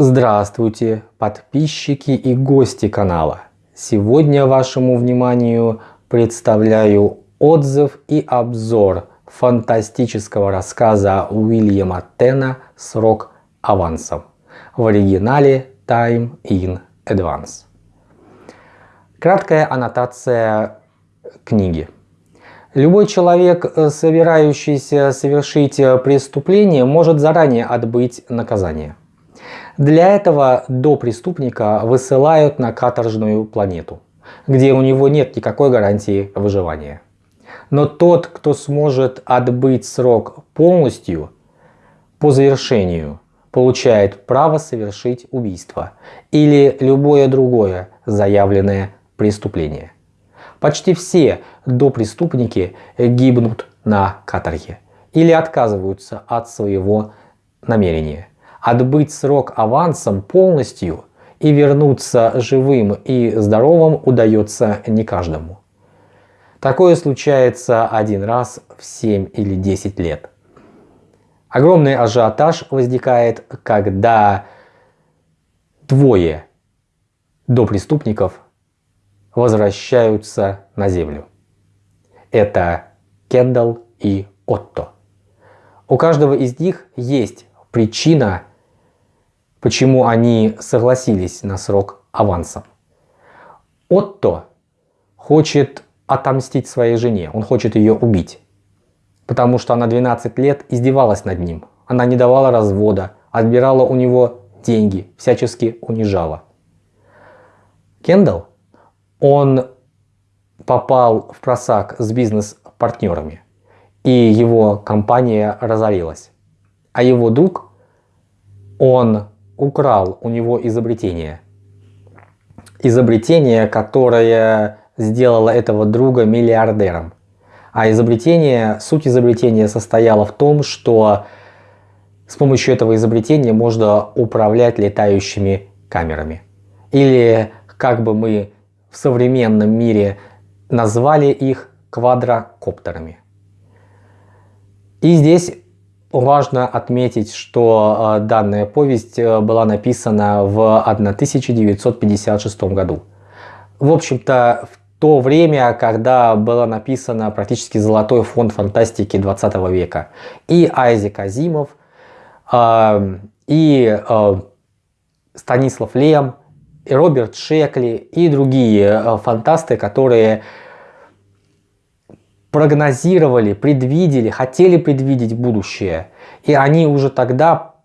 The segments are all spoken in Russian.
Здравствуйте, подписчики и гости канала! Сегодня вашему вниманию представляю отзыв и обзор фантастического рассказа Уильяма Тена «Срок авансом» в оригинале Time in Advance. Краткая аннотация книги. Любой человек, собирающийся совершить преступление, может заранее отбыть наказание. Для этого до преступника высылают на каторжную планету, где у него нет никакой гарантии выживания. Но тот, кто сможет отбыть срок полностью, по завершению, получает право совершить убийство или любое другое заявленное преступление. Почти все допреступники гибнут на каторге или отказываются от своего намерения отбыть срок авансом полностью и вернуться живым и здоровым удается не каждому. Такое случается один раз в 7 или 10 лет. Огромный ажиотаж возникает, когда двое до преступников возвращаются на землю. Это Кендалл и Отто. У каждого из них есть причина почему они согласились на срок авансом. Отто хочет отомстить своей жене, он хочет ее убить. Потому что она 12 лет издевалась над ним. Она не давала развода, отбирала у него деньги, всячески унижала. Кендалл, он попал в просак с бизнес-партнерами, и его компания разорилась. А его друг, он украл у него изобретение. Изобретение, которое сделало этого друга миллиардером. А изобретение, суть изобретения состояла в том, что с помощью этого изобретения можно управлять летающими камерами. Или, как бы мы в современном мире назвали их, квадрокоптерами. И здесь Важно отметить, что э, данная повесть э, была написана в 1956 году. В общем-то, в то время, когда было написано практически золотой фонд фантастики 20 века. И Айзек Азимов, э, и Станислав Лем, и Роберт Шекли, и другие фантасты, которые прогнозировали, предвидели, хотели предвидеть будущее. И они уже тогда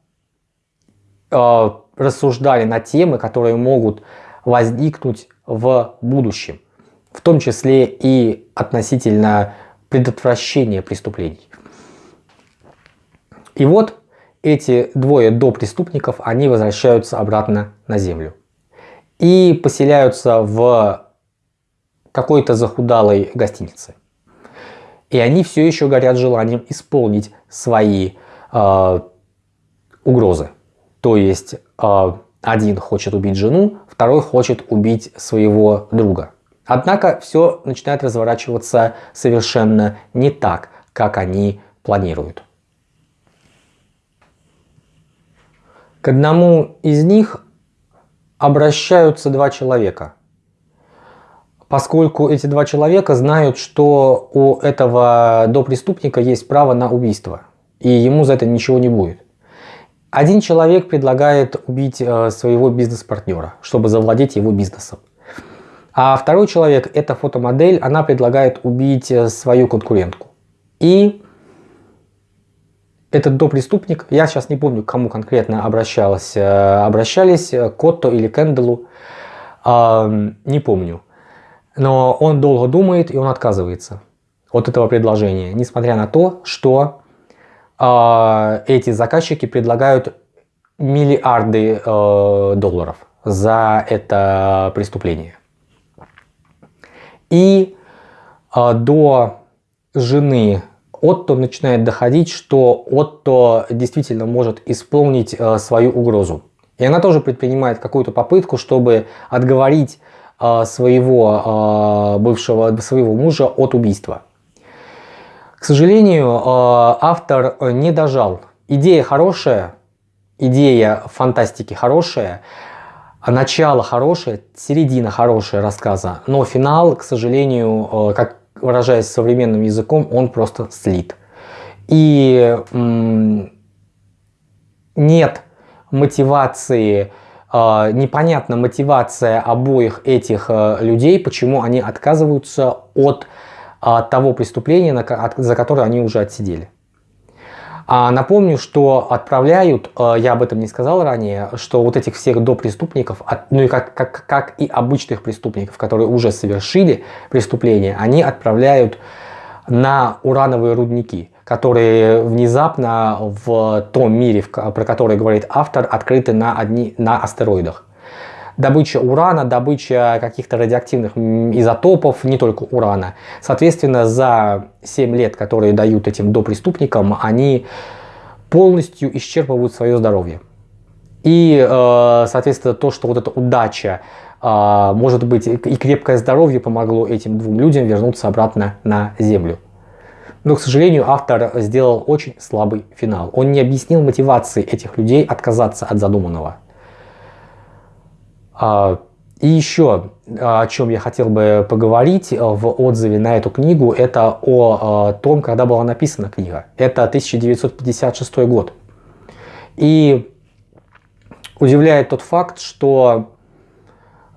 э, рассуждали на темы, которые могут возникнуть в будущем. В том числе и относительно предотвращения преступлений. И вот эти двое до преступников, они возвращаются обратно на землю. И поселяются в какой-то захудалой гостинице. И они все еще горят желанием исполнить свои э, угрозы. То есть э, один хочет убить жену, второй хочет убить своего друга. Однако все начинает разворачиваться совершенно не так, как они планируют. К одному из них обращаются два человека – поскольку эти два человека знают, что у этого допреступника есть право на убийство, и ему за это ничего не будет. Один человек предлагает убить э, своего бизнес-партнера, чтобы завладеть его бизнесом. А второй человек, это фотомодель, она предлагает убить э, свою конкурентку. И этот допреступник, я сейчас не помню, к кому конкретно обращалась, э, обращались, Котто или Кендалу, не помню. Но он долго думает и он отказывается от этого предложения, несмотря на то, что э, эти заказчики предлагают миллиарды э, долларов за это преступление. И э, до жены Отто начинает доходить, что Отто действительно может исполнить э, свою угрозу. И она тоже предпринимает какую-то попытку, чтобы отговорить своего а, бывшего, своего мужа от убийства. К сожалению, а, автор не дожал. Идея хорошая, идея фантастики хорошая, начало хорошее, середина хорошая рассказа, но финал, к сожалению, как выражаясь современным языком, он просто слит. И нет мотивации, э, непонятна мотивация обоих этих э, людей, почему они отказываются от того преступления, за которое они уже отсидели. А напомню, что отправляют, э, я об этом не сказал ранее, что вот этих всех допреступников, ну и как, как, как и обычных преступников, которые уже совершили преступление, они отправляют на урановые рудники, которые внезапно в том мире, про который говорит автор, открыты на, одни, на астероидах добыча урана, добыча каких-то радиоактивных изотопов, не только урана. Соответственно, за 7 лет, которые дают этим допреступникам, они полностью исчерпывают свое здоровье. И, э, соответственно, то, что вот эта удача, э, может быть, и крепкое здоровье помогло этим двум людям вернуться обратно на Землю. Но, к сожалению, автор сделал очень слабый финал. Он не объяснил мотивации этих людей отказаться от задуманного. А, и еще, о чем я хотел бы поговорить э, в отзыве на эту книгу, это о э, том, когда была написана книга. Это 1956 год. И удивляет тот факт, что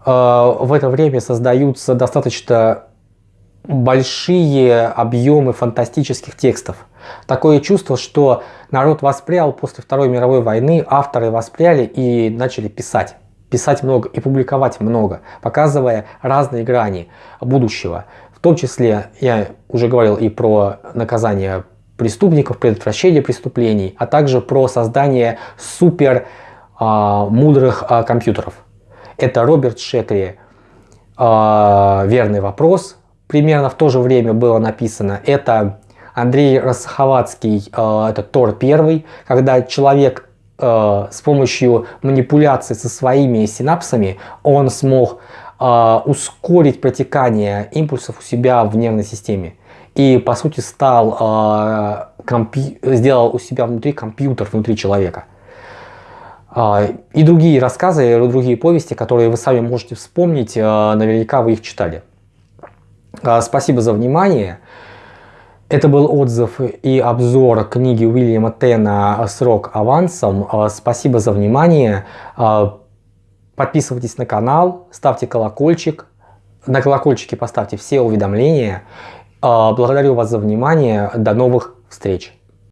э, в это время создаются достаточно большие объемы фантастических текстов. Такое чувство, что народ воспрял после Второй мировой войны, авторы воспряли и начали писать писать много и публиковать много, показывая разные грани будущего. В том числе, я уже говорил и про наказание преступников, предотвращение преступлений, а также про создание супер а, мудрых а, компьютеров. Это Роберт Шекли а, «Верный вопрос». Примерно в то же время было написано. Это Андрей Росховацкий, а, это Тор первый, когда человек э, с помощью манипуляции со своими синапсами он смог э, ускорить протекание импульсов у себя в нервной системе. И по сути стал, э, сделал у себя внутри компьютер, внутри человека. Э, и другие рассказы, другие повести, которые вы сами можете вспомнить, э, наверняка вы их читали. Э, спасибо за внимание. Это был отзыв и обзор книги Уильяма Тена «Срок авансом». А, спасибо за внимание. А, подписывайтесь на канал, ставьте колокольчик. На колокольчике поставьте все уведомления. А, благодарю вас за внимание. До новых встреч.